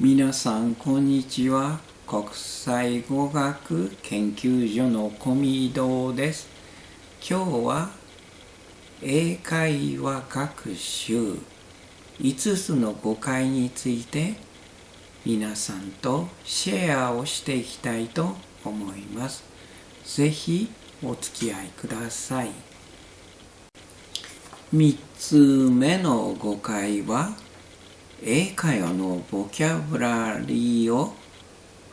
皆さんこんにちは。国際語学研究所の小見堂です。今日は英会話学習。5つの誤解について皆さんとシェアをしていきたいと思います。ぜひお付き合いください。3つ目の誤解は英会話のボキャブラリーを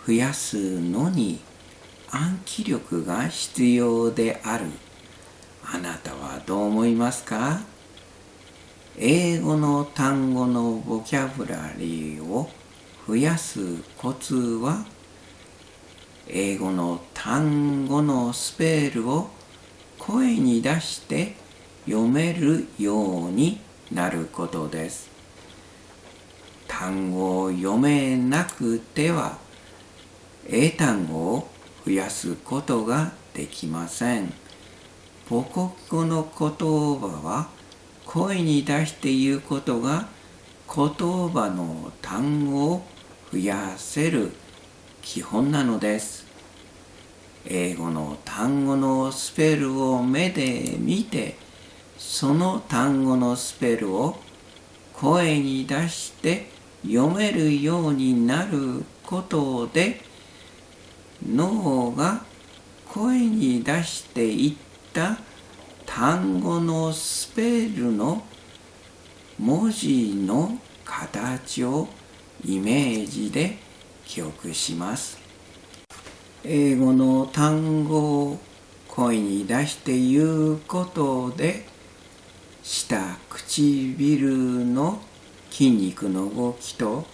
増やすのに暗記力が必要である。あなたはどう思いますか？英語の単語のボキャブラリーを増やすコツは英語の単語のスペルを声に出して読めるようになることです。単語を読めなくては英単語を増やすことができません。母国語の言葉は声に出して言うことが言葉の単語を増やせる基本なのです。英語の単語のスペルを目で見てその単語のスペルを声に出して読めるようになることで脳が声に出していった単語のスペルの文字の形をイメージで記憶します。英語の単語を声に出して言うことで下唇の筋肉の動きと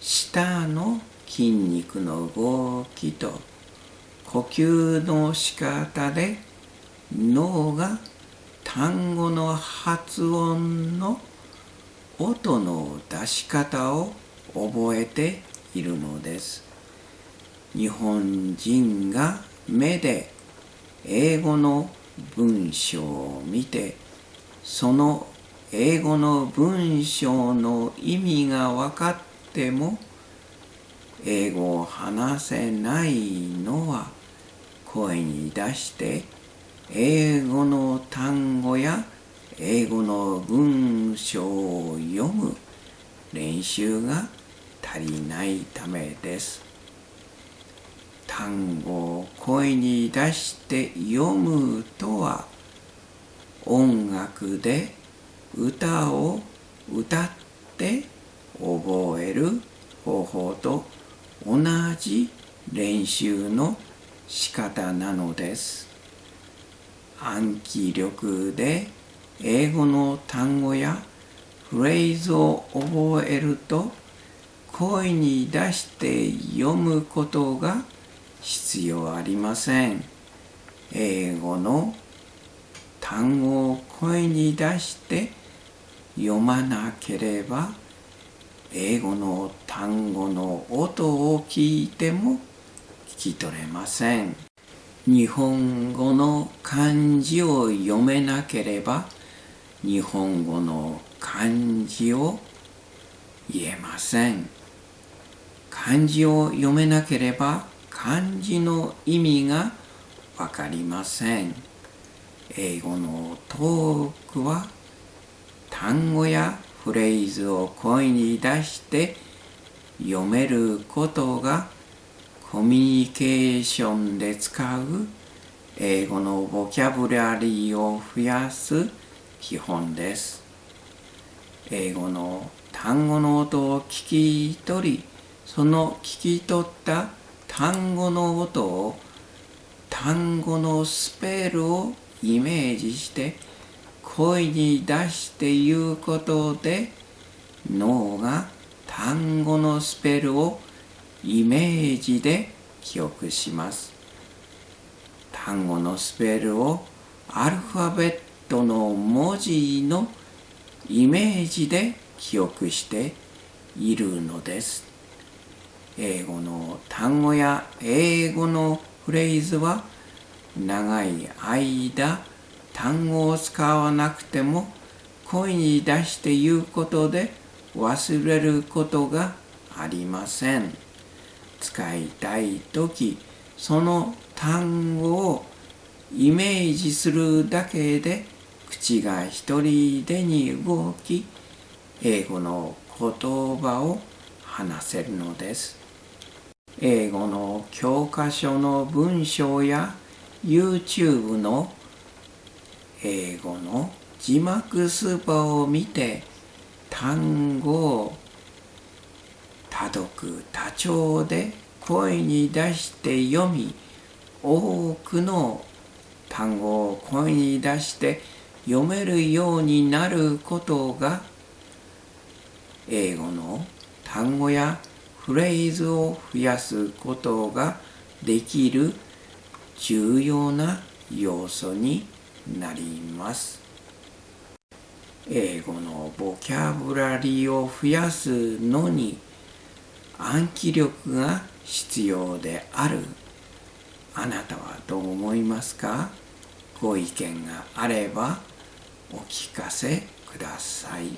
下の筋肉の動きと呼吸の仕方で脳が単語の発音の音の出し方を覚えているのです。日本人が目で英語の文章を見てその英語の文章の意味が分かっても英語を話せないのは声に出して英語の単語や英語の文章を読む練習が足りないためです。単語を声に出して読むとは音楽で歌を歌って覚える方法と同じ練習の仕方なのです。暗記力で英語の単語やフレーズを覚えると声に出して読むことが必要ありません。英語の単語を声に出して読まなければ英語の単語の音を聞いても聞き取れません。日本語の漢字を読めなければ日本語の漢字を言えません。漢字を読めなければ漢字の意味がわかりません。英語のトークは単語やフレーズを声に出して読めることがコミュニケーションで使う英語のボキャブラリーを増やす基本です。英語の単語の音を聞き取り、その聞き取った単語の音を単語のスペルをイメージして声に出して言うことで脳が単語のスペルをイメージで記憶します。単語のスペルをアルファベットの文字のイメージで記憶しているのです。英語の単語や英語のフレーズは長い間単語を使わなくても声に出して言うことで忘れることがありません。使いたいとき、その単語をイメージするだけで口が一人でに動き、英語の言葉を話せるのです。英語の教科書の文章や YouTube の英語の字幕スーパーを見て単語を多読多調で声に出して読み多くの単語を声に出して読めるようになることが英語の単語やフレーズを増やすことができる重要な要素になります。英語のボキャブラリーを増やすのに暗記力が必要であるあなたはどう思いますか？ご意見があればお聞かせください。